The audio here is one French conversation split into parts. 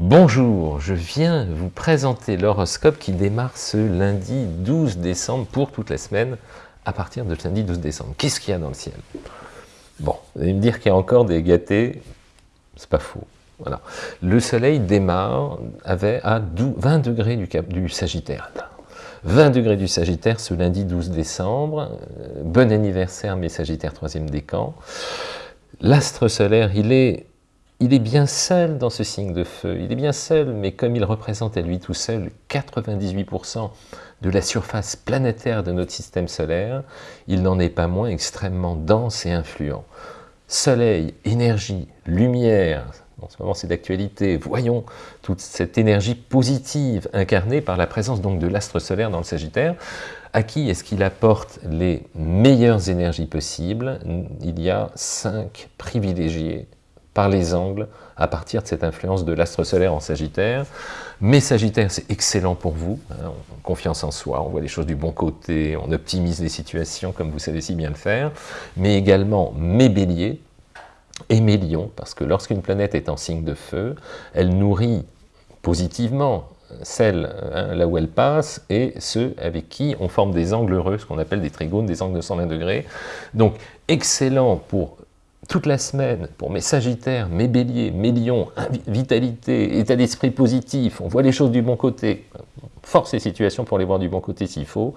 Bonjour, je viens vous présenter l'horoscope qui démarre ce lundi 12 décembre pour toute la semaine à partir de lundi 12 décembre. Qu'est-ce qu'il y a dans le ciel? Bon, vous allez me dire qu'il y a encore des gâtés, c'est pas faux. Le soleil démarre à 20 degrés du, cap, du Sagittaire. 20 degrés du Sagittaire ce lundi 12 décembre. Euh, bon anniversaire mes Sagittaires troisième décan. L'astre solaire, il est il est bien seul dans ce signe de feu, il est bien seul, mais comme il représente à lui tout seul 98% de la surface planétaire de notre système solaire, il n'en est pas moins extrêmement dense et influent. Soleil, énergie, lumière, en ce moment c'est d'actualité, voyons toute cette énergie positive incarnée par la présence donc de l'astre solaire dans le Sagittaire, à qui est-ce qu'il apporte les meilleures énergies possibles? Il y a cinq privilégiés par les angles à partir de cette influence de l'astre solaire en Sagittaire. Mais Sagittaire, c'est excellent pour vous, hein, confiance en soi, on voit les choses du bon côté, on optimise les situations comme vous savez si bien le faire, mais également mes béliers et mes lions, parce que lorsqu'une planète est en signe de feu, elle nourrit positivement celle hein, là où elle passe et ceux avec qui on forme des angles heureux, ce qu'on appelle des trigones, des angles de 120 degrés. Donc excellent pour toute la semaine pour mes sagittaires, mes béliers, mes lions, vitalité, état d'esprit positif, on voit les choses du bon côté, force et situation pour les voir du bon côté s'il faut,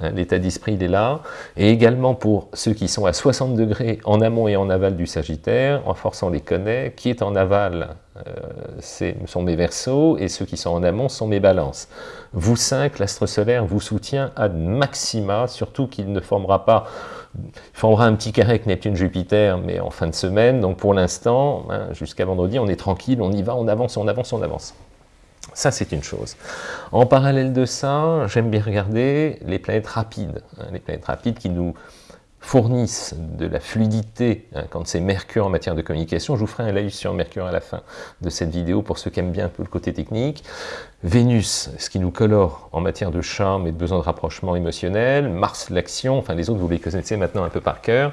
hein, l'état d'esprit il est là, et également pour ceux qui sont à 60 degrés en amont et en aval du sagittaire, en force on les connaît, qui est en aval euh, sont mes versos, et ceux qui sont en amont sont mes balances. Vous cinq, l'astre solaire vous soutient à maxima, surtout qu'il ne formera pas formera un petit carré avec Neptune-Jupiter, mais en fin de semaine. Donc pour l'instant, hein, jusqu'à vendredi, on est tranquille, on y va, on avance, on avance, on avance. Ça, c'est une chose. En parallèle de ça, j'aime bien regarder les planètes rapides. Hein, les planètes rapides qui nous fournissent de la fluidité, hein, quand c'est Mercure en matière de communication, je vous ferai un live sur Mercure à la fin de cette vidéo pour ceux qui aiment bien un peu le côté technique. Vénus, ce qui nous colore en matière de charme et de besoin de rapprochement émotionnel. Mars, l'action, enfin les autres vous les connaissez maintenant un peu par cœur.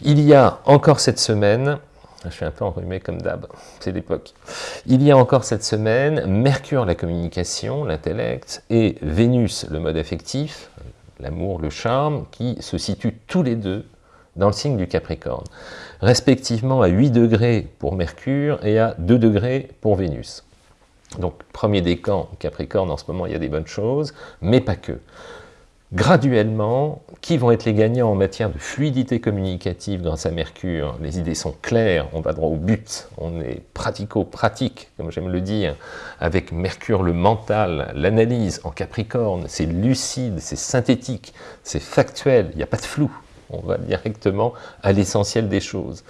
Il y a encore cette semaine, je suis un peu enrhumé comme d'hab, c'est l'époque. Il y a encore cette semaine, Mercure, la communication, l'intellect, et Vénus, le mode affectif, l'amour, le charme, qui se situent tous les deux dans le signe du Capricorne, respectivement à 8 degrés pour Mercure et à 2 degrés pour Vénus. Donc, premier décan, Capricorne, en ce moment, il y a des bonnes choses, mais pas que graduellement, qui vont être les gagnants en matière de fluidité communicative grâce à Mercure? Les idées sont claires, on va droit au but, on est pratico-pratique, comme j'aime le dire, avec Mercure le mental, l'analyse en Capricorne, c'est lucide, c'est synthétique, c'est factuel, il n'y a pas de flou, on va directement à l'essentiel des choses.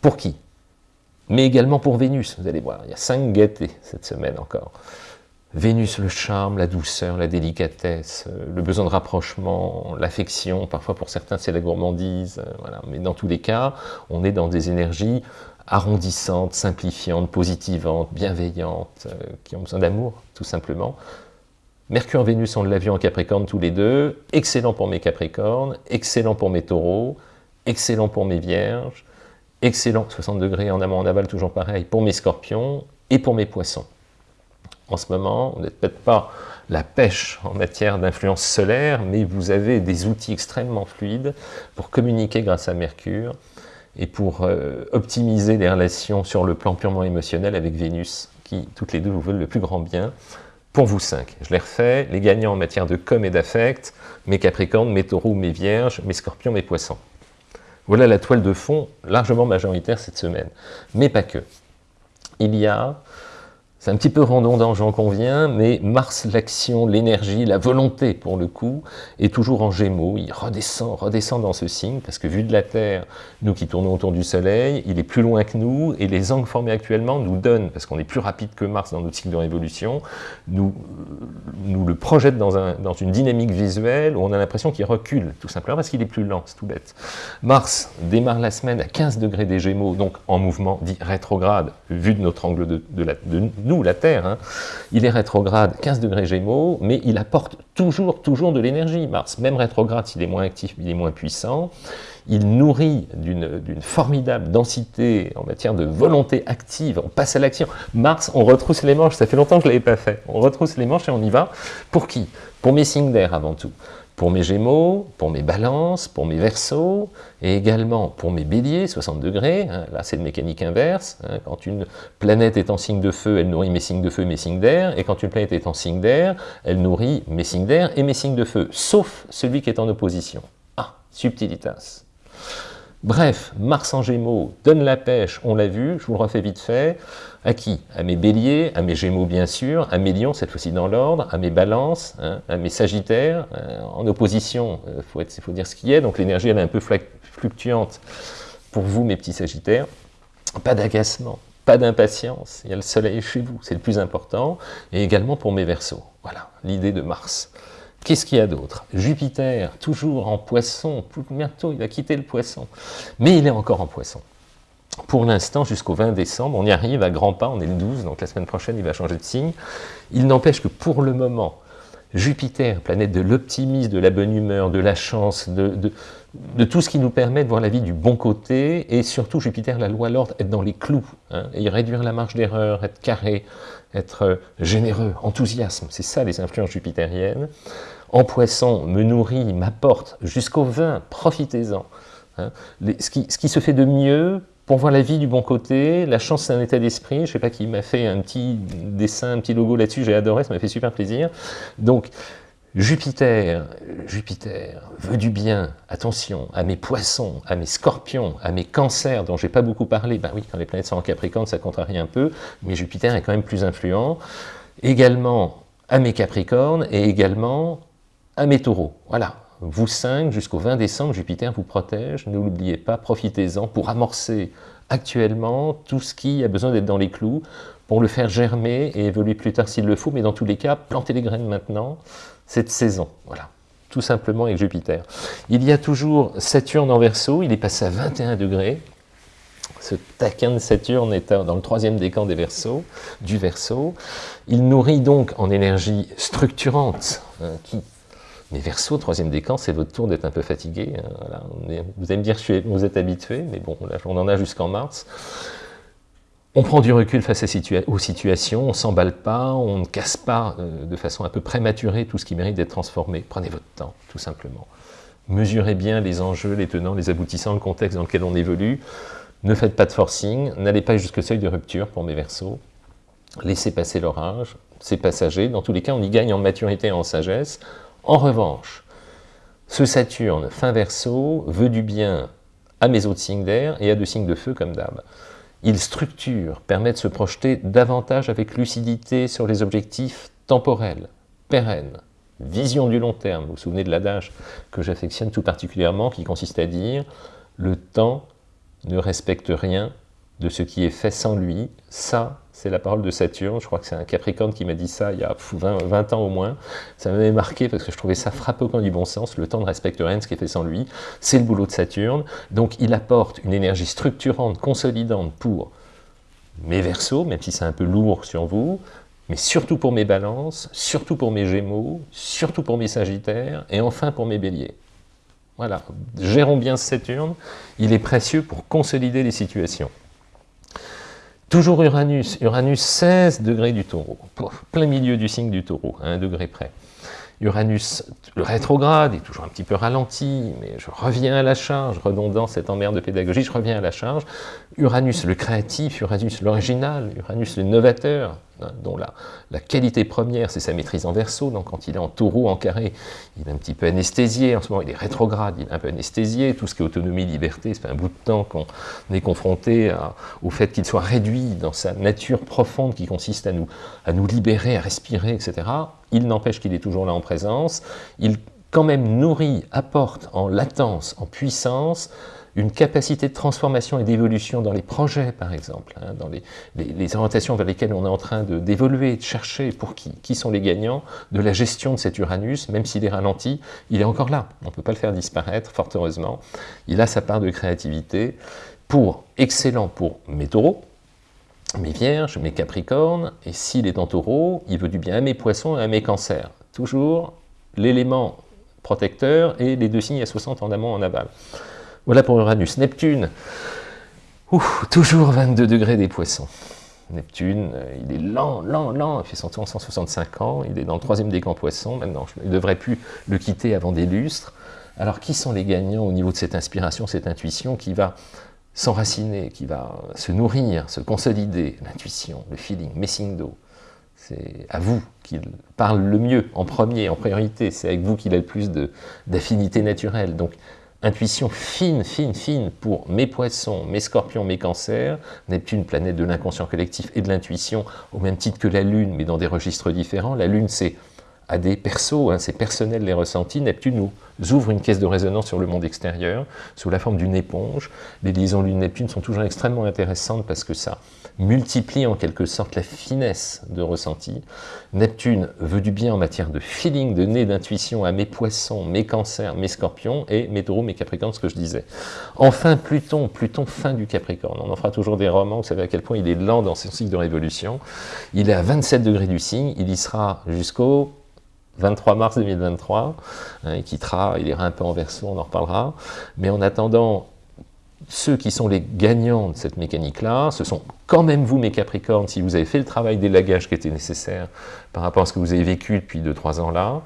Pour qui? Mais également pour Vénus, vous allez voir, il y a cinq gaietés cette semaine encore. Vénus, le charme, la douceur, la délicatesse, euh, le besoin de rapprochement, l'affection, parfois pour certains c'est la gourmandise, euh, mais dans tous les cas, on est dans des énergies arrondissantes, simplifiantes, positivantes, bienveillantes, euh, qui ont besoin d'amour, tout simplement. Mercure, Vénus, on l'a vu en Capricorne tous les deux, excellent pour mes Capricornes, excellent pour mes Taureaux, excellent pour mes Vierges, excellent, 60 degrés en amont, en aval, toujours pareil, pour mes Scorpions et pour mes Poissons en ce moment, vous n'êtes peut-être pas la pêche en matière d'influence solaire, mais vous avez des outils extrêmement fluides pour communiquer grâce à Mercure et pour euh, optimiser les relations sur le plan purement émotionnel avec Vénus, qui toutes les deux vous veulent le plus grand bien, pour vous cinq. Je les refais, les gagnants en matière de com et d'affect, mes Capricornes, mes Taureaux, mes Vierges, mes Scorpions, mes Poissons. Voilà la toile de fond largement majoritaire cette semaine, mais pas que. Il y a c'est un petit peu redondant, j'en conviens, mais Mars, l'action, l'énergie, la volonté, pour le coup, est toujours en gémeaux. Il redescend, redescend dans ce signe, parce que vu de la Terre, nous qui tournons autour du Soleil, il est plus loin que nous, et les angles formés actuellement nous donnent, parce qu'on est plus rapide que Mars dans notre cycle de révolution, nous, nous le projettent dans, un, dans une dynamique visuelle où on a l'impression qu'il recule, tout simplement parce qu'il est plus lent, c'est tout bête. Mars démarre la semaine à 15 degrés des Gémeaux, donc en mouvement dit rétrograde, vu de notre angle de, de nous, la Terre. Hein. Il est rétrograde 15 degrés Gémeaux, mais il apporte toujours, toujours de l'énergie, Mars. Même rétrograde, s'il est moins actif, il est moins puissant. Il nourrit d'une formidable densité en matière de volonté active. On passe à l'action. Mars, on retrousse les manches. Ça fait longtemps que je ne l'avais pas fait. On retrousse les manches et on y va. Pour qui? Pour mes signes d'air avant tout pour mes Gémeaux, pour mes Balances, pour mes Verseaux, et également pour mes Béliers, 60 degrés, hein, là c'est de mécanique inverse, hein. quand une planète est en signe de feu, elle nourrit mes signes de feu et mes signes d'air, et quand une planète est en signe d'air, elle nourrit mes signes d'air et mes signes de feu, sauf celui qui est en opposition. Ah, subtilitas. Bref, Mars en Gémeaux donne la pêche, on l'a vu, je vous le refais vite fait, à qui? À mes béliers, à mes gémeaux bien sûr, à mes lions, cette fois-ci dans l'ordre, à mes balances, hein, à mes sagittaires, euh, en opposition, il euh, faut, dire ce qui est, donc l'énergie elle est un peu fluctuante pour vous mes petits sagittaires, pas d'agacement, pas d'impatience, il y a le soleil chez vous, c'est le plus important, et également pour mes versos, voilà, l'idée de Mars. Qu'est-ce qu'il y a d'autre? Jupiter, toujours en poisson, bientôt il a quitté le poisson, mais il est encore en poisson. Pour l'instant, jusqu'au 20 décembre, on y arrive à grands pas, on est le 12, donc la semaine prochaine, il va changer de signe. Il n'empêche que pour le moment, Jupiter, planète de l'optimisme, de la bonne humeur, de la chance, de, tout ce qui nous permet de voir la vie du bon côté, et surtout Jupiter, la loi, l'ordre, être dans les clous, hein, et réduire la marge d'erreur, être carré, être euh, généreux, enthousiasme, c'est ça les influences jupitériennes. En poisson, me nourrit, m'apporte, jusqu'au 20, profitez-en. Hein. ce qui se fait de mieux pour voir la vie du bon côté, la chance c'est un état d'esprit, je ne sais pas qui m'a fait un petit dessin, un petit logo là-dessus, j'ai adoré, ça m'a fait super plaisir. Donc, Jupiter, Jupiter veut du bien, attention, à mes poissons, à mes scorpions, à mes cancers, dont j'ai pas beaucoup parlé, ben oui, quand les planètes sont en Capricorne, ça contrarie un peu, mais Jupiter est quand même plus influent, également à mes capricornes, et également à mes taureaux, voilà, vous cinq, jusqu'au 20 décembre, Jupiter vous protège, ne l'oubliez pas, profitez-en pour amorcer actuellement tout ce qui a besoin d'être dans les clous, pour le faire germer et évoluer plus tard s'il le faut, mais dans tous les cas, plantez les graines maintenant, cette saison, voilà, tout simplement avec Jupiter. Il y a toujours Saturne en Verseau, il est passé à 21 degrés, ce taquin de Saturne est dans le troisième décan des Verseaux, du Verseau. Il nourrit donc en énergie structurante, hein, qui mais Verseau, troisième décan, c'est votre tour d'être un peu fatigué. Hein, vous allez me dire vous êtes habitué, mais bon, on en a jusqu'en mars. On prend du recul face aux situations, on ne s'emballe pas, on ne casse pas euh, de façon un peu prématurée tout ce qui mérite d'être transformé. Prenez votre temps, tout simplement. Mesurez bien les enjeux, les tenants, les aboutissants, le contexte dans lequel on évolue. Ne faites pas de forcing, n'allez pas jusqu'au seuil de rupture pour mes versos. Laissez passer l'orage, c'est passager. Dans tous les cas, on y gagne en maturité et en sagesse. En revanche, ce Saturne, fin verso, veut du bien à mes autres signes d'air et à deux signes de feu comme d'hab. Il structure, permet de se projeter davantage avec lucidité sur les objectifs temporels, pérennes, vision du long terme. Vous vous souvenez de l'adage que j'affectionne tout particulièrement, qui consiste à dire « le temps ne respecte rien de ce qui est fait sans lui, ça c'est la parole de Saturne, je crois que c'est un Capricorne qui m'a dit ça il y a 20, ans au moins. Ça m'avait marqué parce que je trouvais ça frappant du bon sens, le temps ne respecte rien de ce qui est fait sans lui. C'est le boulot de Saturne, donc il apporte une énergie structurante, consolidante pour mes Verseaux, même si c'est un peu lourd sur vous, mais surtout pour mes balances, surtout pour mes gémeaux, surtout pour mes sagittaires, et enfin pour mes béliers. Voilà, gérons bien Saturne, il est précieux pour consolider les situations. Toujours Uranus, Uranus 16 degrés du taureau, plein milieu du signe du taureau, à un degré près. Uranus, le rétrograde, est toujours un petit peu ralenti, mais je reviens à la charge, redondant cette emmerde de pédagogie, je reviens à la charge. Uranus le créatif, Uranus l'original, Uranus le novateur, Hein, dont la, qualité première, c'est sa maîtrise en verso, donc quand il est en taureau, en carré, il est un petit peu anesthésié, en ce moment il est rétrograde, il est un peu anesthésié, tout ce qui est autonomie, liberté, ça fait un bout de temps qu'on est confronté au fait qu'il soit réduit dans sa nature profonde qui consiste à nous, à nous libérer, à respirer, etc. Il n'empêche qu'il est toujours là en présence, il quand même nourrit, apporte en latence, en puissance, une capacité de transformation et d'évolution dans les projets, par exemple, hein, dans les, orientations vers lesquelles on est en train d'évoluer, de, chercher pour qui, qui sont les gagnants de la gestion de cet Uranus, même s'il est ralenti, il est encore là. On ne peut pas le faire disparaître, fort heureusement. Il a sa part de créativité pour, excellent pour mes taureaux, mes vierges, mes capricornes, et s'il est en taureau, il veut du bien à mes poissons et à mes cancers. Toujours l'élément protecteur et les deux signes à 60 en amont en aval. Voilà pour Uranus. Neptune, toujours 22 degrés des poissons. Neptune, euh, il est lent, lent, lent, il fait son tour en 165 ans, il est dans le troisième décan poisson maintenant, il ne devrait plus le quitter avant des lustres. Alors qui sont les gagnants au niveau de cette inspiration, cette intuition qui va s'enraciner, qui va se nourrir, se consolider, l'intuition, le feeling, Messindo, c'est à vous qu'il parle le mieux, en premier, en priorité, c'est avec vous qu'il a le plus d'affinité naturelle. Donc, intuition fine, fine, fine pour mes poissons, mes scorpions, mes cancers, Neptune, planète de l'inconscient collectif et de l'intuition, au même titre que la Lune, mais dans des registres différents. La Lune, c'est à des persos, hein, c'est personnel les ressentis, Neptune nous ouvre une caisse de résonance sur le monde extérieur, sous la forme d'une éponge. Les liaisons Lune-Neptune sont toujours extrêmement intéressantes parce que ça multiplie en quelque sorte la finesse de ressenti. Neptune veut du bien en matière de feeling, de nez, d'intuition à mes poissons, mes cancers, mes scorpions, et mes taureaux, mes capricornes, ce que je disais. Enfin, Pluton, Pluton fin du capricorne. On en fera toujours des romans, vous savez à quel point il est lent dans son cycle de révolution. Il est à 27 degrés du signe, il y sera jusqu'au 23 mars 2023, hein, il quittera, il ira un peu en verso, on en reparlera. Mais en attendant, ceux qui sont les gagnants de cette mécanique-là, ce sont quand même vous, mes Capricornes, si vous avez fait le travail d'élagage qui était nécessaire par rapport à ce que vous avez vécu depuis 2-3 ans là.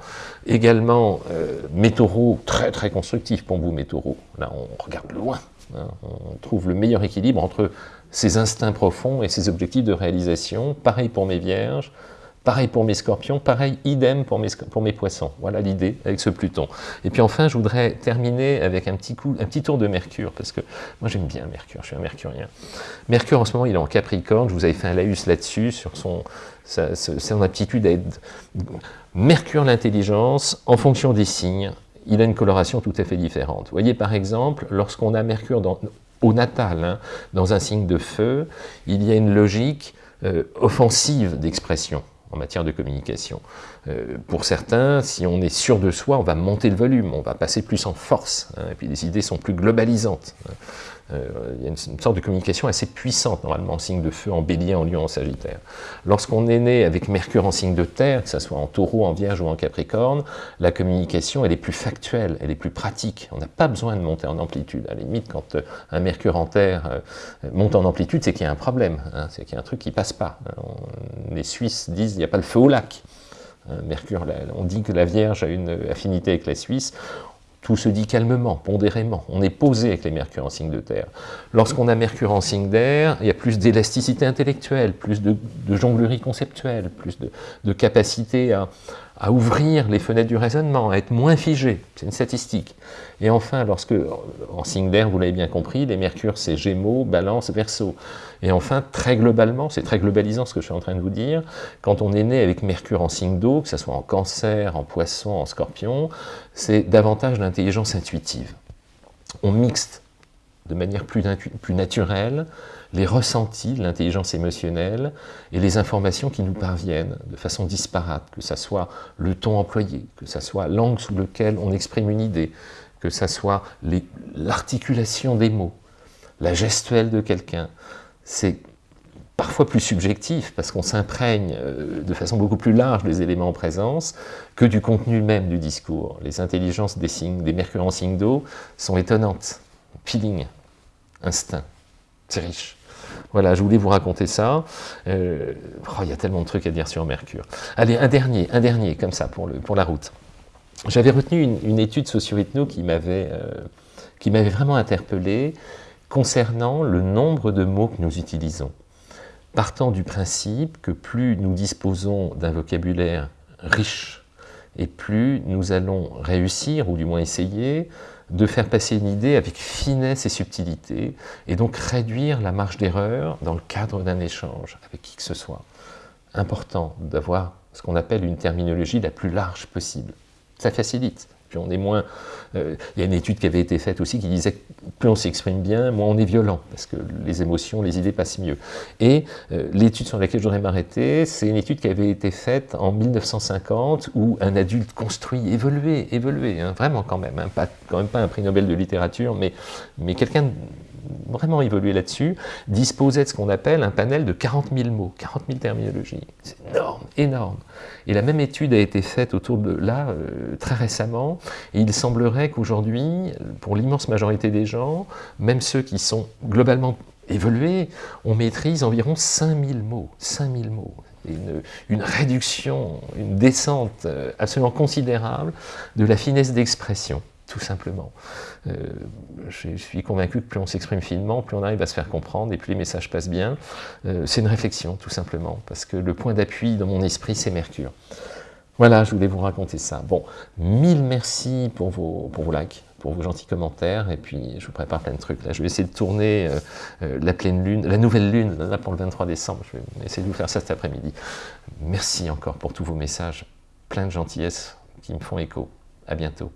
Également, euh, mes taureaux, très très constructifs pour vous, mes taureaux. Là, on regarde loin. Hein. on trouve le meilleur équilibre entre ces instincts profonds et ces objectifs de réalisation. Pareil pour mes vierges, Pareil pour mes scorpions, pareil, idem pour mes, pour mes poissons. Voilà l'idée avec ce Pluton. Et puis enfin, je voudrais terminer avec un petit, coup, un petit tour de Mercure, parce que moi j'aime bien Mercure, je suis un mercurien. Mercure en ce moment, il est en Capricorne, je vous avais fait un laïus là-dessus, sur son, son aptitude à être... Mercure l'intelligence, en fonction des signes, il a une coloration tout à fait différente. Vous voyez par exemple, lorsqu'on a Mercure au natal, hein, dans un signe de feu, il y a une logique euh, offensive d'expression en matière de communication. Euh, pour certains, si on est sûr de soi, on va monter le volume, on va passer plus en force, hein, et puis les idées sont plus globalisantes. Hein. Euh, il y a une, sorte de communication assez puissante, normalement, en signe de feu, en bélier, en lion, en sagittaire. Lorsqu'on est né avec Mercure en signe de terre, que ce soit en taureau, en vierge ou en capricorne, la communication, elle est plus factuelle, elle est plus pratique. On n'a pas besoin de monter en amplitude. À la limite, quand euh, un Mercure en terre euh, monte en amplitude, c'est qu'il y a un problème, hein, c'est qu'il y a un truc qui passe pas. les Suisses disent, il n'y a pas le feu au lac. Mercure, on dit que la Vierge a une affinité avec la Suisse, tout se dit calmement, pondérément. On est posé avec les Mercure en signe de terre. Lorsqu'on a Mercure en signe d'air, il y a plus d'élasticité intellectuelle, plus de, jonglerie conceptuelle, plus de capacité à, à ouvrir les fenêtres du raisonnement, à être moins figé, c'est une statistique. Et enfin, lorsque, en signe d'air, vous l'avez bien compris, les mercures, c'est Gémeaux, Balance, Verseau. Et enfin, très globalement, c'est très globalisant ce que je suis en train de vous dire, quand on est né avec Mercure en signe d'eau, que ce soit en cancer, en poisson, en scorpion, c'est davantage l'intelligence intuitive. On mixte de manière plus, naturelle les ressentis, l'intelligence émotionnelle et les informations qui nous parviennent de façon disparate, que ce soit le ton employé, que ce soit l'angle sous lequel on exprime une idée, que ce soit l'articulation des mots, la gestuelle de quelqu'un. C'est parfois plus subjectif, parce qu'on s'imprègne euh, de façon beaucoup plus large des éléments en présence que du contenu même du discours. Les intelligences des signes, des en signe d'eau sont étonnantes. Feeling, instinct, c'est riche. Voilà, je voulais vous raconter ça. Euh, oh, il y a tellement de trucs à dire sur Mercure. Allez, un dernier, un dernier, comme ça, pour, le, pour la route. J'avais retenu une, étude socio-ethno qui m'avait euh, vraiment interpellé concernant le nombre de mots que nous utilisons. Partant du principe que plus nous disposons d'un vocabulaire riche, et plus nous allons réussir, ou du moins essayer, de faire passer une idée avec finesse et subtilité, et donc réduire la marge d'erreur dans le cadre d'un échange avec qui que ce soit. Important d'avoir ce qu'on appelle une terminologie la plus large possible. Ça facilite. Puis on est moins... Euh, il y a une étude qui avait été faite aussi qui disait que plus on s'exprime bien, moins on est violent, parce que les émotions, les idées passent mieux. Et euh, l'étude sur laquelle je voudrais m'arrêter, c'est une étude qui avait été faite en 1950, où un adulte construit, évolué, évolué, hein, vraiment quand même, hein, pas, quand même pas un prix Nobel de littérature, mais, mais quelqu'un vraiment évolué là-dessus, disposait de ce qu'on appelle un panel de 40 000 mots, 40 000 terminologies. C'est énorme, énorme. Et la même étude a été faite autour de là, euh, très récemment, et il semblerait qu'aujourd'hui, pour l'immense majorité des gens, même ceux qui sont globalement évolués, on maîtrise environ 5000 mots, 5000 mots. Une, une, réduction, une descente euh, absolument considérable de la finesse d'expression tout simplement. Euh, je suis convaincu que plus on s'exprime finement, plus on arrive à se faire comprendre et plus les messages passent bien. Euh, c'est une réflexion, tout simplement, parce que le point d'appui dans mon esprit, c'est Mercure. Voilà, je voulais vous raconter ça. Bon, mille merci pour vos, pour vos likes, pour vos gentils commentaires, et puis je vous prépare plein de trucs. Là, je vais essayer de tourner euh, la pleine lune, la nouvelle lune, là, pour le 23 décembre. Je vais essayer de vous faire ça cet après-midi. Merci encore pour tous vos messages, plein de gentillesse qui me font écho. À bientôt.